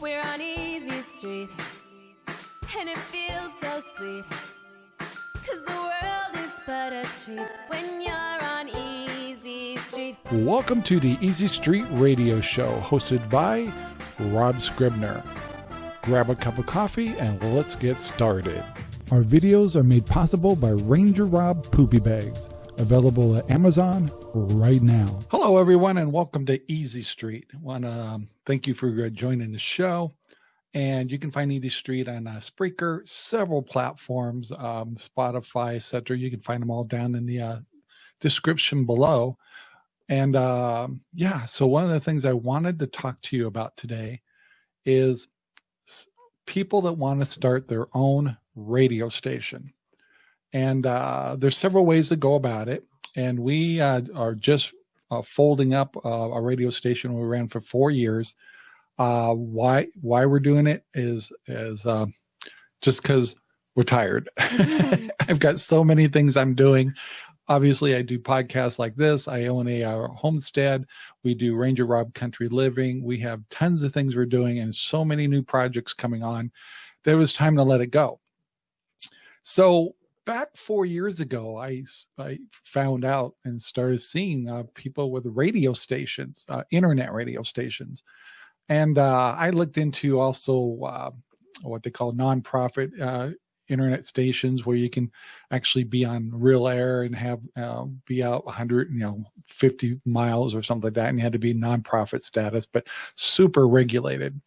We're on Easy Street, and it feels so sweet. Cause the world is but a treat when you're on Easy Street. Welcome to the Easy Street Radio Show, hosted by Rob Scribner. Grab a cup of coffee and let's get started. Our videos are made possible by Ranger Rob Poopy Bags, available at Amazon right now. Hello, everyone, and welcome to Easy Street. Want to um, thank you for uh, joining the show. And you can find Easy Street on uh, Spreaker, several platforms, um, Spotify, etc. You can find them all down in the uh, description below. And uh, yeah, so one of the things I wanted to talk to you about today is people that want to start their own radio station. And uh, there's several ways to go about it. And we uh, are just uh, folding up uh, a radio station we ran for four years. Uh, why why we're doing it is is uh, just because we're tired. I've got so many things I'm doing. Obviously, I do podcasts like this. I own a uh, homestead. We do Ranger Rob Country Living. We have tons of things we're doing and so many new projects coming on. There was time to let it go. So back four years ago, I, I found out and started seeing uh, people with radio stations, uh, internet radio stations. And uh, I looked into also uh, what they call nonprofit uh, internet stations where you can actually be on real air and have uh, be out 100 you know 50 miles or something like that and you had to be nonprofit status but super regulated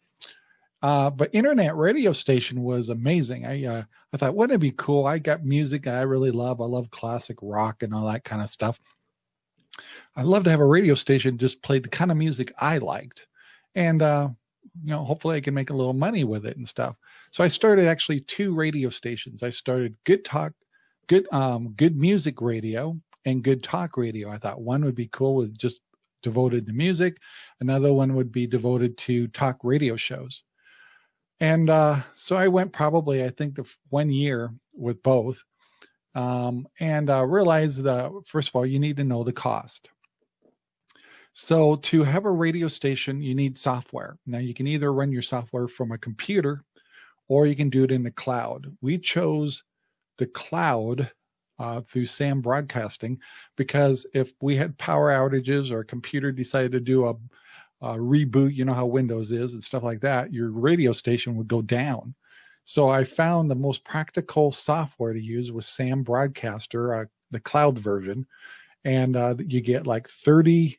uh, but internet radio station was amazing. I uh, I thought, wouldn't it be cool? I got music I really love. I love classic rock and all that kind of stuff. I'd love to have a radio station just play the kind of music I liked. And, uh, you know, hopefully I can make a little money with it and stuff. So I started actually two radio stations. I started Good Talk, Good, um, Good Music Radio and Good Talk Radio. I thought one would be cool with just devoted to music. Another one would be devoted to talk radio shows. And uh, so I went probably, I think, the one year with both um, and uh, realized that, first of all, you need to know the cost. So to have a radio station, you need software. Now you can either run your software from a computer or you can do it in the cloud. We chose the cloud uh, through SAM Broadcasting because if we had power outages or a computer decided to do a uh, reboot, you know how Windows is and stuff like that, your radio station would go down. So I found the most practical software to use was SAM Broadcaster, uh, the cloud version, and uh, you get like 30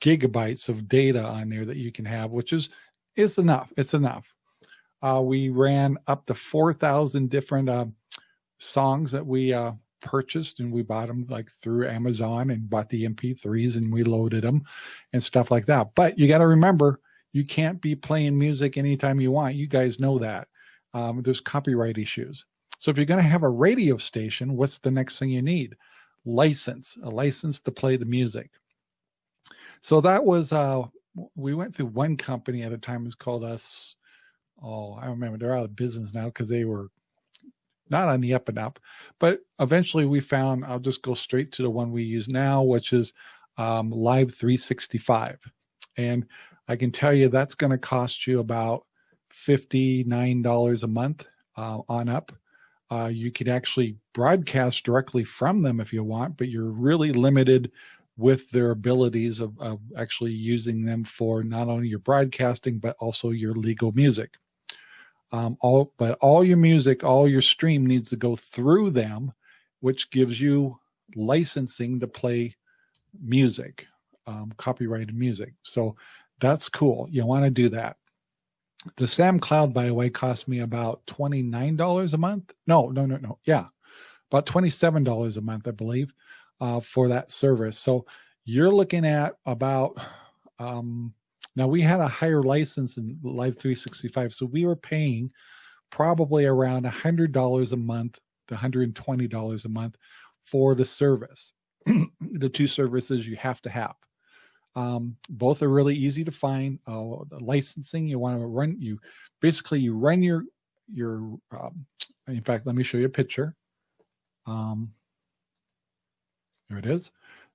gigabytes of data on there that you can have, which is is enough. It's enough. Uh, we ran up to 4,000 different uh, songs that we uh, purchased and we bought them like through Amazon and bought the MP3s and we loaded them and stuff like that. But you got to remember, you can't be playing music anytime you want. You guys know that. Um, there's copyright issues. So if you're going to have a radio station, what's the next thing you need? License, a license to play the music. So that was, uh, we went through one company at a time, it was called us. Oh, I remember they're out of business now because they were not on the up and up, but eventually we found, I'll just go straight to the one we use now, which is um, Live 365. And I can tell you that's going to cost you about $59 a month uh, on up. Uh, you can actually broadcast directly from them if you want, but you're really limited with their abilities of, of actually using them for not only your broadcasting, but also your legal music. Um, all, but all your music, all your stream needs to go through them, which gives you licensing to play music, um, copyrighted music. So that's cool. You want to do that. The Sam Cloud, by the way, cost me about $29 a month. No, no, no, no. Yeah, about $27 a month, I believe, uh, for that service. So you're looking at about um, now we had a higher license in Live 365, so we were paying probably around $100 a month to $120 a month for the service, the two services you have to have. Um, both are really easy to find. Uh, licensing, you want to run, you basically you run your, your, um, in fact, let me show you a picture. Um, there it is.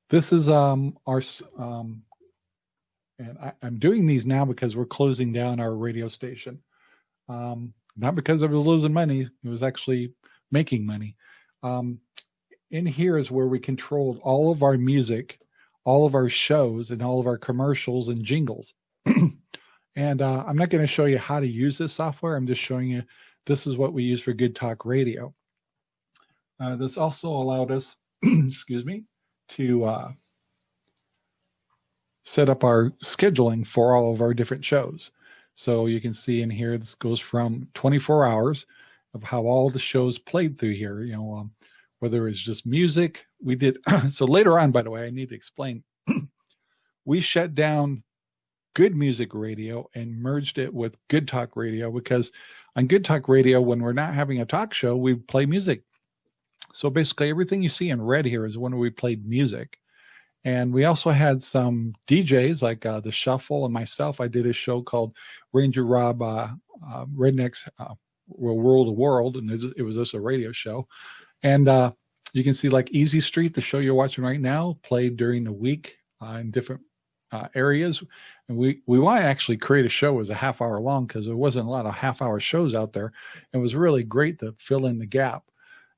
This is um, our um, And I, am doing these now because we're closing down our radio station. Um, not because I was losing money, it was actually making money. Um, in here is where we controlled all of our music, all of our shows, and all of our commercials and jingles. and uh, I'm not going to show you how to use this software. I'm just showing you this is what we use for Good Talk Radio. Uh, this also allowed us, excuse me, to uh, set up our scheduling for all of our different shows. So you can see in here, this goes from 24 hours of how all the shows played through here, you know, um, whether it's just music, we did. so later on, by the way, I need to explain, we shut down good music radio and merged it with good talk radio because on good talk radio, when we're not having a talk show, we play music. So basically everything you see in red here is when we played music. And we also had some DJs like uh, the Shuffle and myself. I did a show called Ranger Rob uh, uh, Rednecks uh, Rule the World, and it was just a radio show. And uh, you can see like Easy Street, the show you're watching right now, played during the week uh, in different areas. And we, we want to actually create a show as a half hour long because there wasn't a lot of half hour shows out there. It was really great to fill in the gap.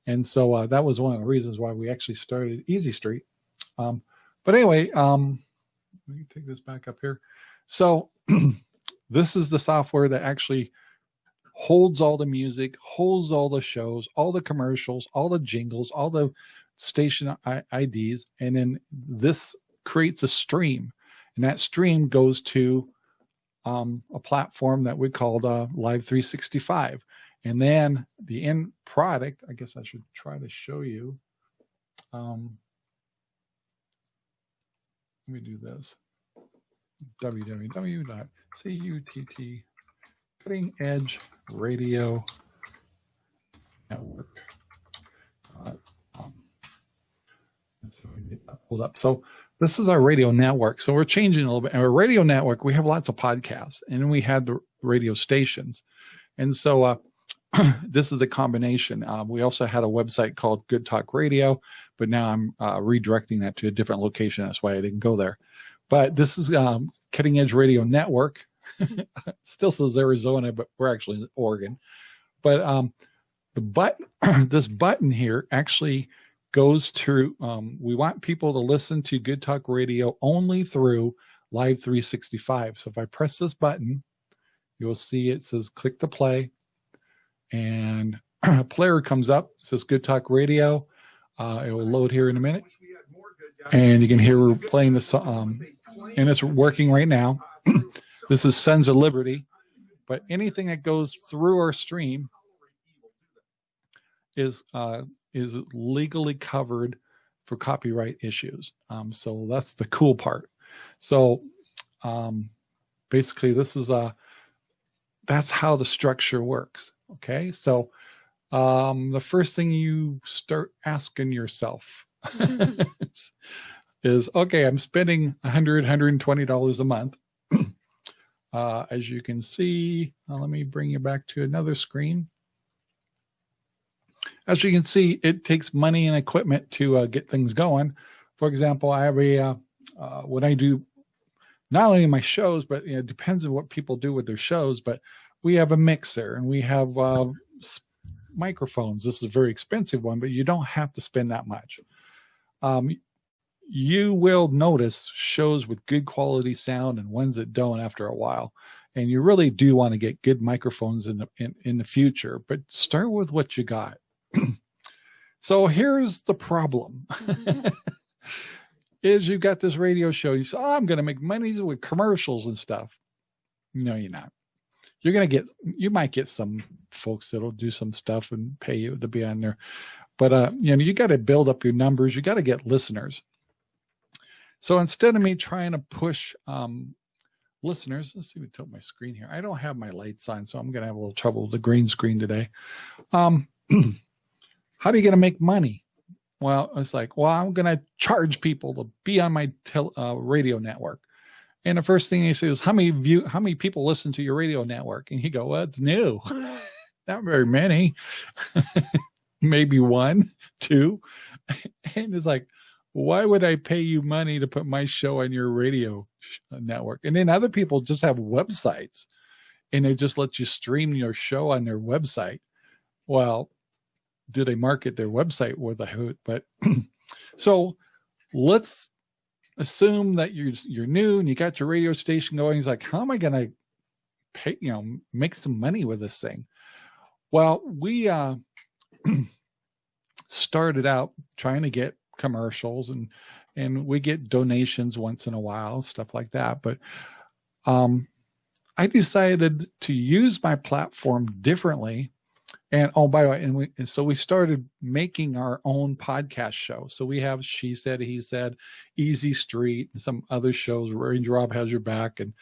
And so that was one of the reasons why we actually started Easy Street. Um, but anyway, um, let me take this back up here. So this is the software that actually holds all the music, holds all the shows, all the commercials, all the jingles, all the station IDs, and then this creates a stream. And that stream goes to um, a platform that we called uh, Live 365. And then the end product, I guess I should try to show you. Um, let me do this. www.cutt cutting edge radio network. Um, so we get that pulled up. So this is our radio network. So we're changing a little bit. our radio network, we have lots of podcasts and we had the radio stations. And so uh, this is a combination. Uh, we also had a website called Good Talk Radio, but now I'm uh, redirecting that to a different location. That's why I didn't go there. But this is um, Cutting Edge Radio Network. Still says Arizona, but we're actually in Oregon. But um, the button, this button here actually goes to, um, we want people to listen to Good Talk Radio only through Live 365. So if I press this button, you'll see it says click to play and a player comes up, says Good Talk Radio. Uh, it will load here in a minute. And you can hear we're playing this, um, and it's working right now. this is Sons of Liberty. But anything that goes through our stream is uh, is legally covered for copyright issues. Um, so that's the cool part. So um, basically, this is a uh, that's how the structure works. Okay, so um, the first thing you start asking yourself is, okay, I'm spending 100 $120 a month. uh, as you can see, uh, let me bring you back to another screen. As you can see, it takes money and equipment to uh, get things going. For example, I have a, uh, uh, when I do not only my shows, but you know, it depends on what people do with their shows, but we have a mixer and we have uh, microphones. This is a very expensive one, but you don't have to spend that much. Um, you will notice shows with good quality sound and ones that don't after a while. And you really do want to get good microphones in the, in, in the future, but start with what you got. so here's the problem. is you've got this radio show. You say, oh, I'm going to make money with commercials and stuff. No, you're not you're going to get, you might get some folks that'll do some stuff and pay you to be on there. But, uh, you know, you got to build up your numbers. You got to get listeners. So instead of me trying to push, um, listeners, let's see, we tilt my screen here. I don't have my lights on, so I'm going to have a little trouble with the green screen today. Um, how are you to make money? Well, it's like, well, I'm going to charge people to be on my uh, radio network. And the first thing he says, is, how many view, how many people listen to your radio network? And he go, well, it's new. Not very many. Maybe one, two. And it's like, why would I pay you money to put my show on your radio uh, network. And then other people just have websites and it just lets you stream your show on their website. Well, do they market their website with a hoot? But so let's assume that you're you're new and you got your radio station going. He's like, how am I gonna pay, you know, make some money with this thing? Well, we uh started out trying to get commercials and and we get donations once in a while, stuff like that. But um I decided to use my platform differently. And oh, by the way, and, we, and so we started making our own podcast show. So we have She Said, He Said, Easy Street, and some other shows, Rob Has Your Back, and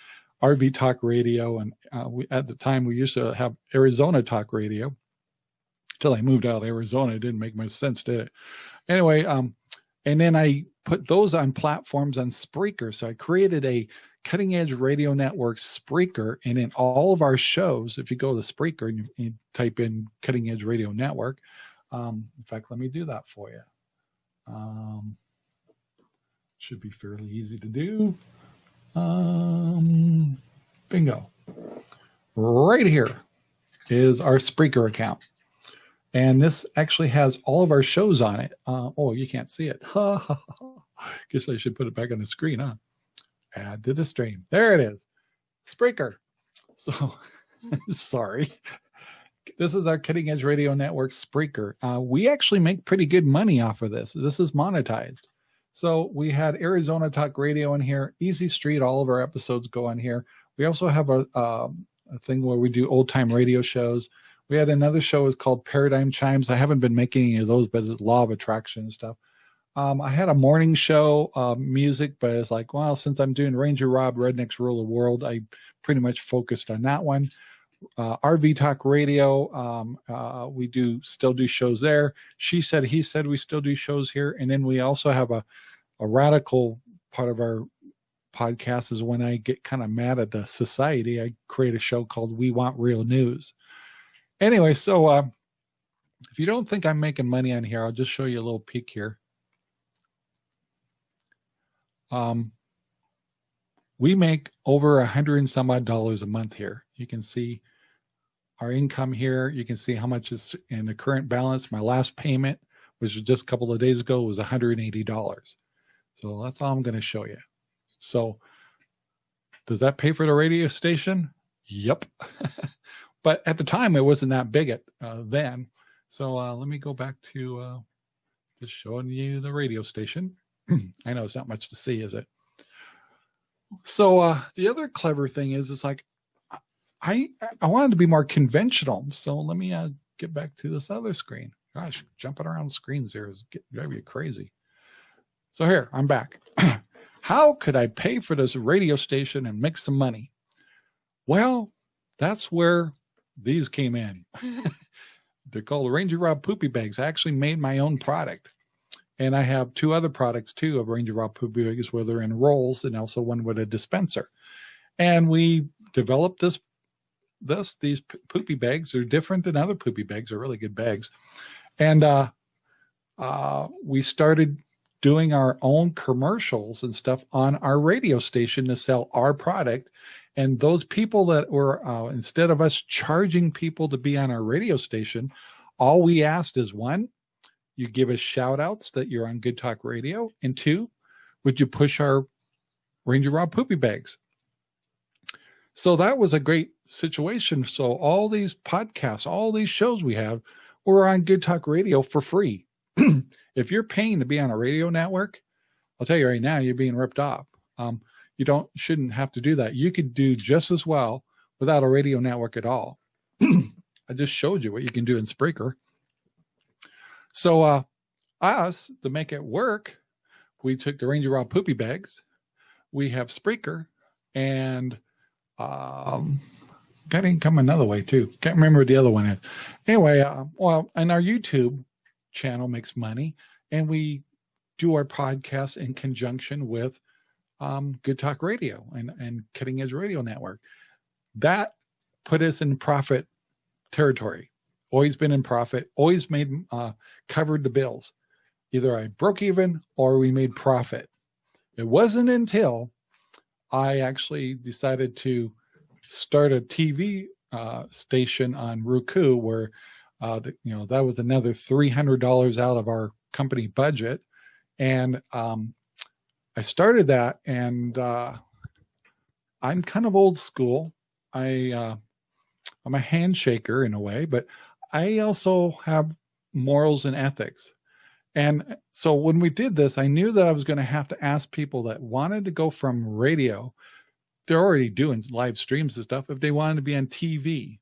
RV Talk Radio. And uh, we, at the time, we used to have Arizona Talk Radio until I moved out of Arizona. It didn't make much sense, did it? Anyway, um, and then I put those on platforms on Spreaker. So I created a Cutting Edge Radio Network Spreaker. And in all of our shows, if you go to Spreaker and you, you type in Cutting Edge Radio Network, um, in fact, let me do that for you. Um, should be fairly easy to do. Um, bingo. Right here is our Spreaker account. And this actually has all of our shows on it. Uh, oh, you can't see it. Guess I should put it back on the screen, huh? Add to the stream. There it is. Spreaker. So sorry. This is our cutting edge radio network Spreaker. Uh, we actually make pretty good money off of this. This is monetized. So we had Arizona Talk Radio in here, Easy Street. All of our episodes go on here. We also have a, um, a thing where we do old time radio shows. We had another show is called Paradigm Chimes. I haven't been making any of those, but it's law of attraction and stuff. Um, I had a morning show uh, music, but it's like, well, since I'm doing Ranger Rob Rednecks Rule the World, I pretty much focused on that one. Uh, RV Talk Radio, um, uh, we do still do shows there. She said, he said, we still do shows here, and then we also have a a radical part of our podcast is when I get kind of mad at the society, I create a show called We Want Real News. Anyway, so uh, if you don't think I'm making money on here, I'll just show you a little peek here. Um, we make over a hundred and some odd dollars a month here. You can see our income here. You can see how much is in the current balance. My last payment, which was just a couple of days ago, was $180. So that's all I'm going to show you. So does that pay for the radio station? Yep. but at the time, it wasn't that big at uh, then. So uh, let me go back to uh, just showing you the radio station. I know it's not much to see, is it? So uh, the other clever thing is, it's like I I wanted to be more conventional. So let me uh, get back to this other screen. Gosh, jumping around screens here is drive you crazy. So here, I'm back. How could I pay for this radio station and make some money? Well, that's where these came in. They're called Ranger Rob Poopy Bags. I actually made my own product. And I have two other products too of Ranger Rob poopy bags where they're in rolls and also one with a dispenser. And we developed this, this, these poopy bags are different than other poopy bags. They're really good bags. And, uh, uh, we started doing our own commercials and stuff on our radio station to sell our product. And those people that were, uh, instead of us charging people to be on our radio station, all we asked is one, you give us shout outs that you're on Good Talk Radio. And two, would you push our Ranger Rob poopy bags? So that was a great situation. So all these podcasts, all these shows we have were on Good Talk Radio for free. if you're paying to be on a radio network, I'll tell you right now, you're being ripped off. Um, you don't shouldn't have to do that. You could do just as well without a radio network at all. I just showed you what you can do in Spreaker. So uh, us, to make it work, we took the Ranger Rob poopy bags. We have Spreaker and um, got income another way too. Can't remember what the other one is. Anyway, uh, well, and our YouTube channel makes money and we do our podcast in conjunction with um, Good Talk Radio and, and Cutting Edge Radio Network. That put us in profit territory always been in profit, always made, uh, covered the bills. Either I broke even or we made profit. It wasn't until I actually decided to start a TV uh, station on Roku where, uh, the, you know, that was another $300 out of our company budget. And um, I started that and uh, I'm kind of old school. I, uh, I'm a handshaker in a way, but I also have morals and ethics. And so when we did this, I knew that I was going to have to ask people that wanted to go from radio, they're already doing live streams and stuff, if they wanted to be on TV.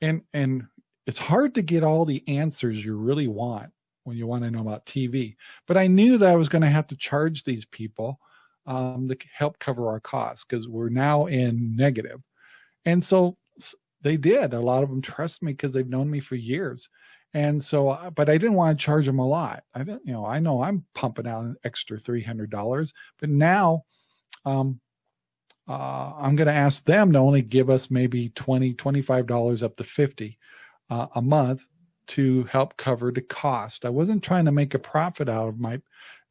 And, and it's hard to get all the answers you really want when you want to know about TV. But I knew that I was going to have to charge these people um, to help cover our costs because we're now in negative. And so they did. A lot of them trust me because they've known me for years. And so, uh, but I didn't want to charge them a lot. I didn't, you know, I know I'm pumping out an extra $300, but now um, uh, I'm going to ask them to only give us maybe 20, $25 up to 50 uh, a month to help cover the cost. I wasn't trying to make a profit out of my,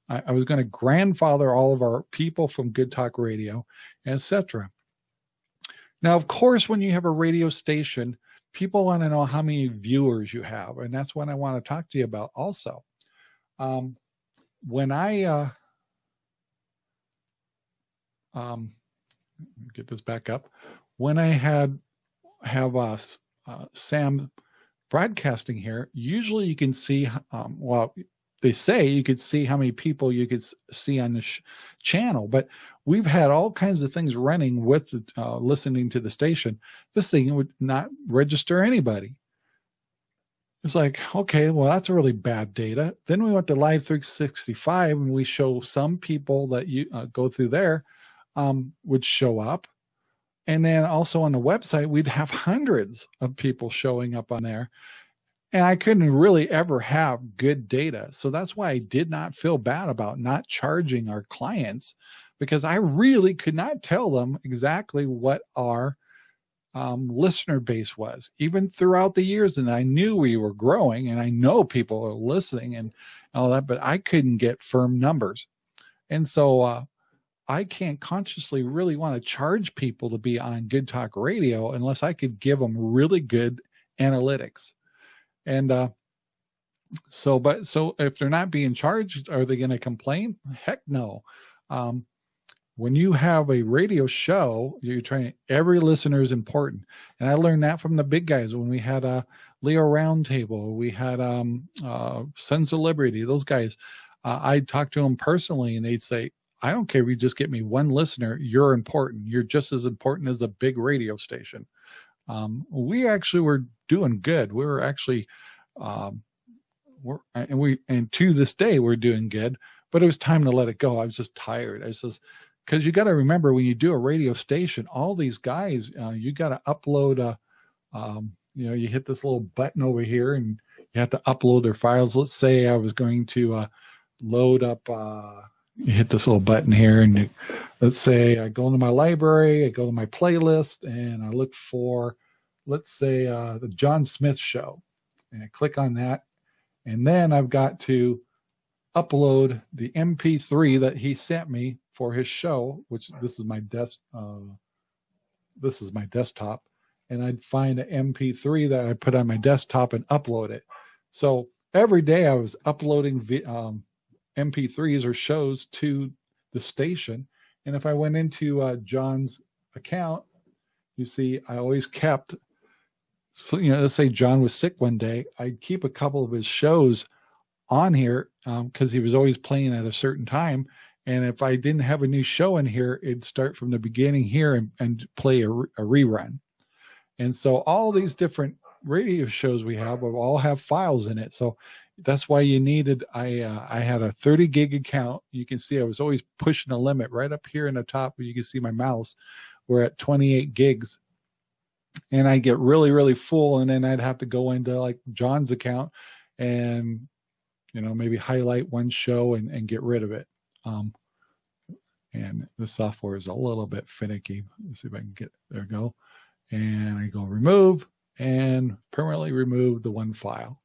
I, I was going to grandfather all of our people from Good Talk Radio, etc. Now, of course, when you have a radio station, people want to know how many viewers you have, and that's what I want to talk to you about also. Um, when I uh, um, get this back up, when I had have uh, uh, Sam broadcasting here, usually you can see, um, well, they say you could see how many people you could see on the channel, but we've had all kinds of things running with uh, listening to the station. This thing would not register anybody. It's like, okay, well, that's a really bad data. Then we went to Live 365 and we show some people that you uh, go through there um, would show up. And then also on the website, we'd have hundreds of people showing up on there and I couldn't really ever have good data. So that's why I did not feel bad about not charging our clients because I really could not tell them exactly what our um, listener base was, even throughout the years. And I knew we were growing and I know people are listening and all that, but I couldn't get firm numbers. And so uh, I can't consciously really want to charge people to be on Good Talk Radio unless I could give them really good analytics. And uh, so, but so if they're not being charged, are they going to complain? Heck no. Um, when you have a radio show, you're trying, every listener is important. And I learned that from the big guys when we had a Leo Roundtable, we had um, uh, Sons of Liberty, those guys. Uh, I'd talk to them personally and they'd say, I don't care if you just get me one listener, you're important. You're just as important as a big radio station. Um, we actually were doing good. We were actually, um, we're, and we, and to this day, we're doing good, but it was time to let it go. I was just tired. I was just, cause you got to remember when you do a radio station, all these guys, uh, you got to upload a, um, you know, you hit this little button over here and you have to upload their files. Let's say I was going to, uh, load up, uh, you hit this little button here and you, let's say I go into my library, I go to my playlist and I look for let's say uh, the John Smith show and I click on that. And then I've got to upload the MP3 that he sent me for his show, which this is my desk, uh, this is my desktop. And I'd find an MP3 that I put on my desktop and upload it. So every day I was uploading um, MP3s or shows to the station. And if I went into uh, John's account, you see, I always kept so, you know, let's say John was sick one day, I'd keep a couple of his shows on here because um, he was always playing at a certain time. And if I didn't have a new show in here, it'd start from the beginning here and, and play a, a rerun. And so all these different radio shows we have will all have files in it. So that's why you needed, I, uh, I had a 30 gig account. You can see I was always pushing the limit right up here in the top where you can see my mouse. We're at 28 gigs and I get really, really full. And then I'd have to go into like John's account and, you know, maybe highlight one show and, and get rid of it. Um, and the software is a little bit finicky. Let's see if I can get, there go. And I go remove and permanently remove the one file.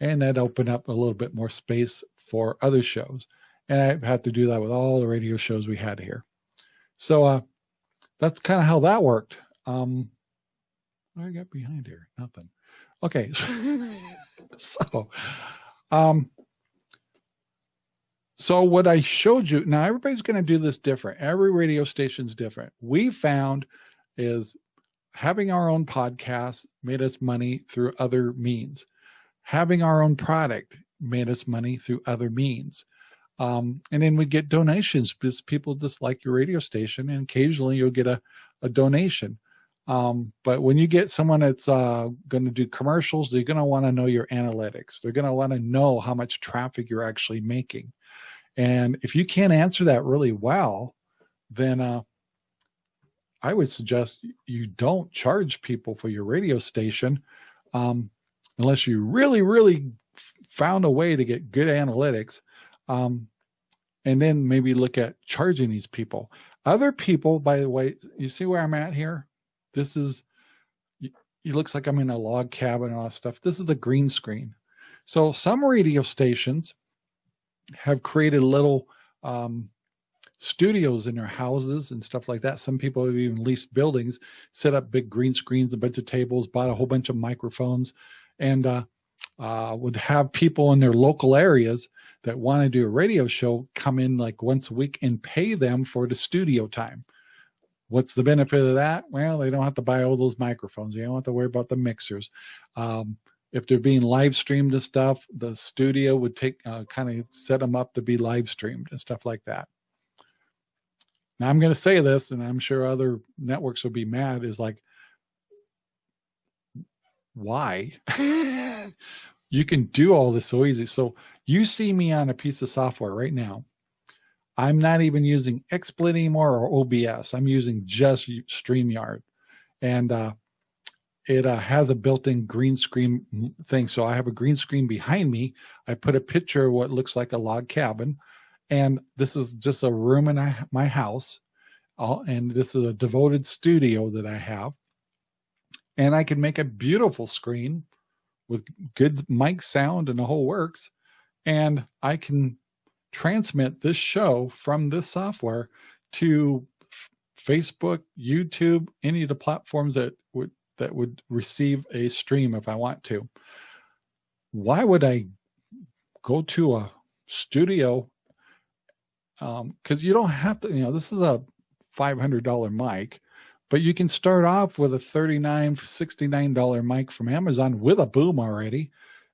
And that opened up a little bit more space for other shows. And I've had to do that with all the radio shows we had here. So uh, that's kind of how that worked. Um, I got behind here? Nothing. Okay. so, um, so what I showed you, now everybody's going to do this different. Every radio station's different. We found is having our own podcast made us money through other means. Having our own product made us money through other means. Um, and then we get donations because people just like your radio station and occasionally you'll get a, a donation. Um, but when you get someone that's uh, going to do commercials, they're going to want to know your analytics. They're going to want to know how much traffic you're actually making. And if you can't answer that really well, then uh, I would suggest you don't charge people for your radio station um, unless you really, really found a way to get good analytics. Um, and then maybe look at charging these people. Other people, by the way, you see where I'm at here? This is, it looks like I'm in a log cabin and all that stuff. This is the green screen. So some radio stations have created little um, studios in their houses and stuff like that. Some people have even leased buildings, set up big green screens, a bunch of tables, bought a whole bunch of microphones, and uh, uh, would have people in their local areas that want to do a radio show come in like once a week and pay them for the studio time. What's the benefit of that? Well, they don't have to buy all those microphones. They don't have to worry about the mixers. Um, if they're being live streamed and stuff, the studio would take uh, kind of set them up to be live streamed and stuff like that. Now I'm going to say this, and I'm sure other networks will be mad. Is like, why? you can do all this so easy. So you see me on a piece of software right now. I'm not even using XSplit anymore or OBS. I'm using just StreamYard. And uh, it uh, has a built-in green screen thing. So I have a green screen behind me. I put a picture of what looks like a log cabin. And this is just a room in my house. and this is a devoted studio that I have. And I can make a beautiful screen with good mic sound and the whole works. And I can transmit this show from this software to Facebook, YouTube, any of the platforms that would that would receive a stream if I want to. Why would I go to a studio? Um, Because um, you don't have to, you know, this is a $500 mic, but you can start off with a $39, $69 mic from Amazon with a boom already.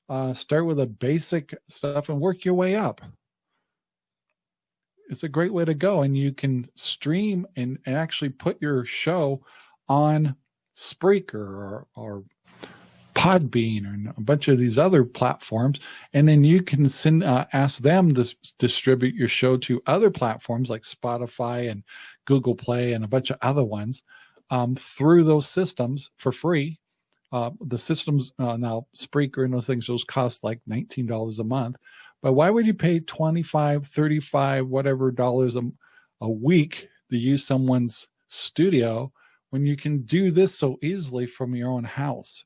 Uh, start with a basic stuff and work your way up. It's a great way to go. And you can stream and, and actually put your show on Spreaker or, or Podbean or a bunch of these other platforms. And then you can send, uh, ask them to distribute your show to other platforms like Spotify and Google Play and a bunch of other ones um, through those systems for free. Uh, the systems uh, now Spreaker and those things, those cost like $19 a month. But why would you pay 25, 35, whatever dollars a, a week to use someone's studio when you can do this so easily from your own house.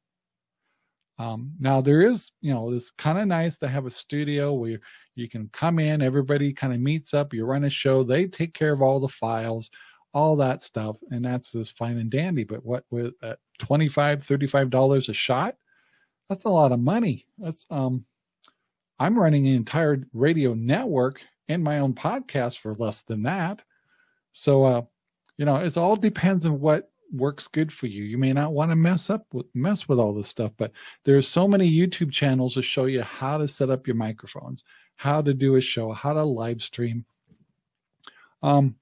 Um, now there is, you know, it's kind of nice to have a studio where you can come in, everybody kind of meets up, you run a show, they take care of all the files, all that stuff, and that's just fine and dandy. But what with at 25 $35 a shot, that's a lot of money. That's um I'm running an entire radio network and my own podcast for less than that. So uh, you know, it all depends on what works good for you. You may not want to mess up with mess with all this stuff, but there's so many YouTube channels to show you how to set up your microphones, how to do a show, how to live stream. Um,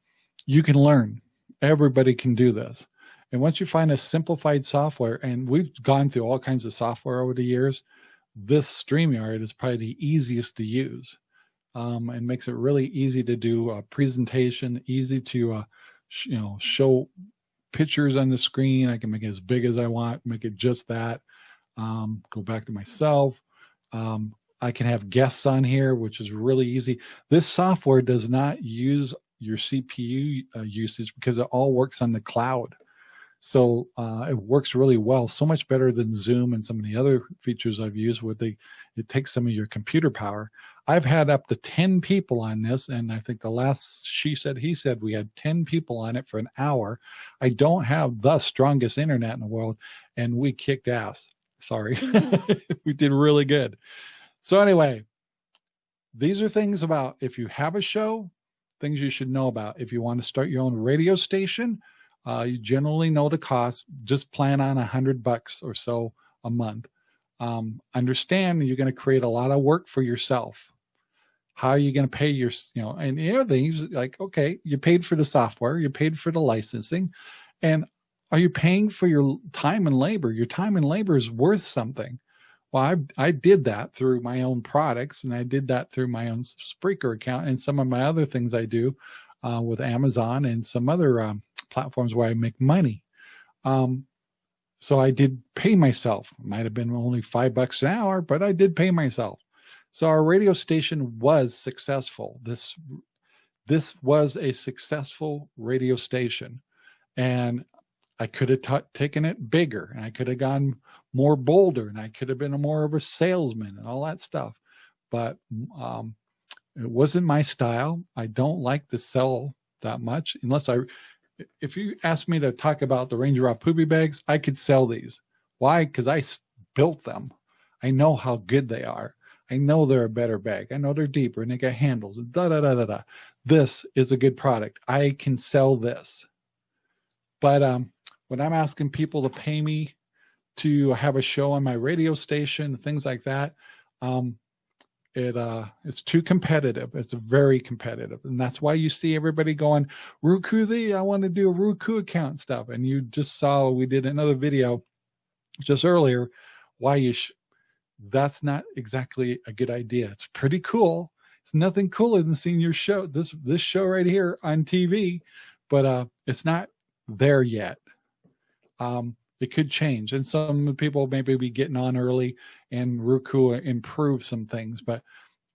you can learn. Everybody can do this. And once you find a simplified software, and we've gone through all kinds of software over the years, this StreamYard is probably the easiest to use um, and makes it really easy to do a presentation, easy to, uh, you know, show pictures on the screen. I can make it as big as I want, make it just that. Um, go back to myself. Um, I can have guests on here, which is really easy. This software does not use your CPU uh, usage because it all works on the cloud. So uh, it works really well, so much better than Zoom and some of the other features I've used where they it takes some of your computer power. I've had up to 10 people on this, and I think the last she said, he said, we had 10 people on it for an hour. I don't have the strongest internet in the world, and we kicked ass. Sorry. we did really good. So anyway, these are things about if you have a show, things you should know about. If you want to start your own radio station, uh, you generally know the cost. Just plan on a hundred bucks or so a month. Um, understand you're going to create a lot of work for yourself. How are you going to pay your, you know, and the other things like, okay, you paid for the software, you paid for the licensing, and are you paying for your time and labor? Your time and labor is worth something. Well, I, I did that through my own products and I did that through my own Spreaker account and some of my other things I do uh, with Amazon and some other um, platforms where I make money. Um, so I did pay myself. Might have been only five bucks an hour, but I did pay myself. So our radio station was successful. This this was a successful radio station, and I could have taken it bigger, and I could have gone more bolder, and I could have been a more of a salesman and all that stuff. But um, it wasn't my style. I don't like to sell that much unless I if you ask me to talk about the Ranger Rob poopy bags, I could sell these. Why? Because I built them. I know how good they are. I know they're a better bag. I know they're deeper and they got handles. Da da da da da. This is a good product. I can sell this. But um, when I'm asking people to pay me to have a show on my radio station, things like that, um, it uh it's too competitive. It's very competitive. And that's why you see everybody going roku the i want to do a roku account stuff. And you just saw we did another video just earlier why you that's not exactly a good idea. It's pretty cool. It's nothing cooler than seeing your show this this show right here on tv but uh it's not there yet. Um it could change. And some people maybe be getting on early and Roku improve some things, but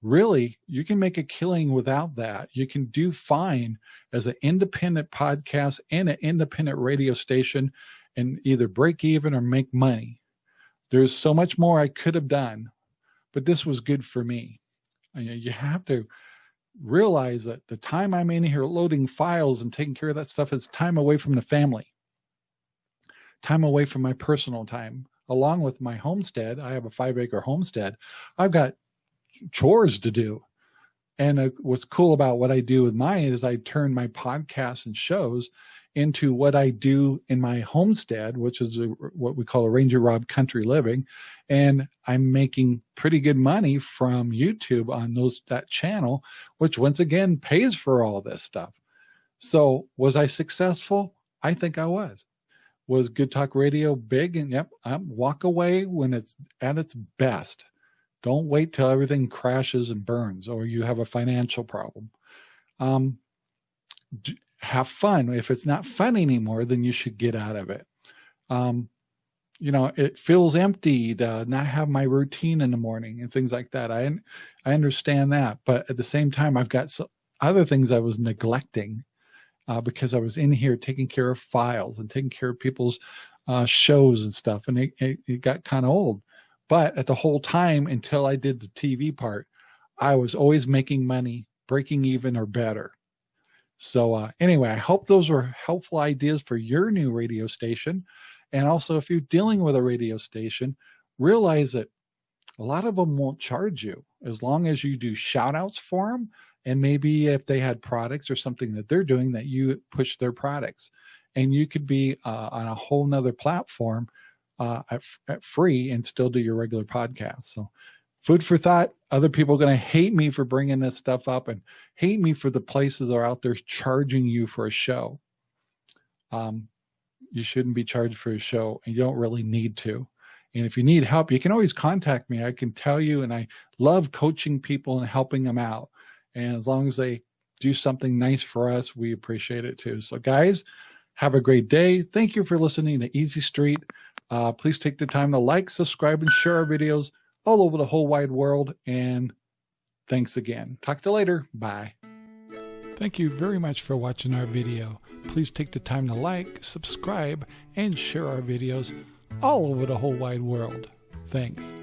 really you can make a killing without that. You can do fine as an independent podcast and an independent radio station and either break even or make money. There's so much more I could have done, but this was good for me. You have to realize that the time I'm in here loading files and taking care of that stuff is time away from the family time away from my personal time. Along with my homestead, I have a five acre homestead. I've got chores to do. And uh, what's cool about what I do with mine is I turn my podcasts and shows into what I do in my homestead, which is a, what we call a Ranger Rob Country Living. And I'm making pretty good money from YouTube on those that channel, which once again pays for all this stuff. So was I successful? I think I was was Good Talk Radio big? And yep, um, walk away when it's at its best. Don't wait till everything crashes and burns or you have a financial problem. Um, have fun. If it's not fun anymore, then you should get out of it. Um, you know, it feels empty to not have my routine in the morning and things like that. I, I understand that, but at the same time, I've got some other things I was neglecting uh, because I was in here taking care of files and taking care of people's uh, shows and stuff. And it, it, it got kind of old. But at the whole time until I did the TV part, I was always making money, breaking even or better. So uh, anyway, I hope those were helpful ideas for your new radio station. And also if you're dealing with a radio station, realize that a lot of them won't charge you as long as you do shout outs for them and maybe if they had products or something that they're doing that you push their products. And you could be uh, on a whole nother platform uh, at, at, free and still do your regular podcast. So food for thought. Other people are going to hate me for bringing this stuff up and hate me for the places that are out there charging you for a show. Um, you shouldn't be charged for a show and you don't really need to. And if you need help, you can always contact me. I can tell you, and I love coaching people and helping them out. And as long as they do something nice for us, we appreciate it too. So guys, have a great day. Thank you for listening to Easy Street. Uh, please take the time to like, subscribe, and share our videos all over the whole wide world. And thanks again. Talk to you later. Bye. Thank you very much for watching our video. Please take the time to like, subscribe, and share our videos all over the whole wide world. Thanks.